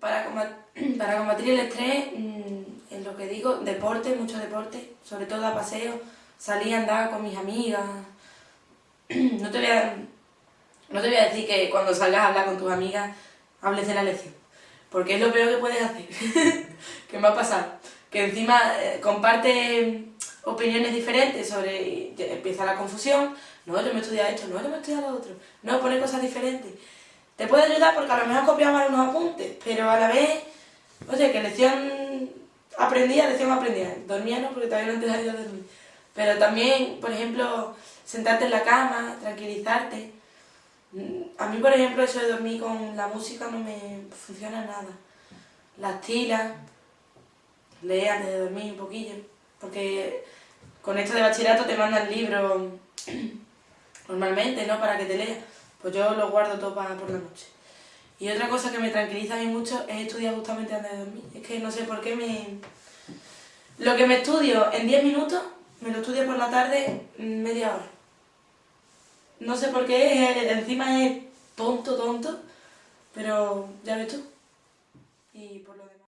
para, para combatir el estrés, mm, en lo que digo, deporte, mucho deporte, sobre todo a paseo, salir a andar con mis amigas. No te voy a, no te voy a decir que cuando salgas a hablar con tus amigas hables de la lección, porque es lo peor que puedes hacer, que me ha pasado, que encima eh, comparte opiniones diferentes sobre, empieza la confusión, no, yo me he estudiado esto, no, yo me he estudiado lo otro, no, pone cosas diferentes. Te puede ayudar porque a lo mejor copiamos mal unos apuntes, pero a la vez, oye, que lección aprendía, lección aprendía, dormía no porque todavía no te a dormir. Pero también, por ejemplo, sentarte en la cama, tranquilizarte. A mí, por ejemplo, eso de dormir con la música no me funciona nada. Las tilas, leer antes de dormir un poquillo, porque con esto de bachillerato te mandan libros normalmente, ¿no? Para que te leas. Pues yo los guardo todo para por la noche. Y otra cosa que me tranquiliza a mí mucho es estudiar justamente antes de dormir. Es que no sé por qué me... Lo que me estudio en 10 minutos, me lo estudio por la tarde media hora. No sé por qué, encima es tonto, tonto, pero ya ves tú. Y por lo demás...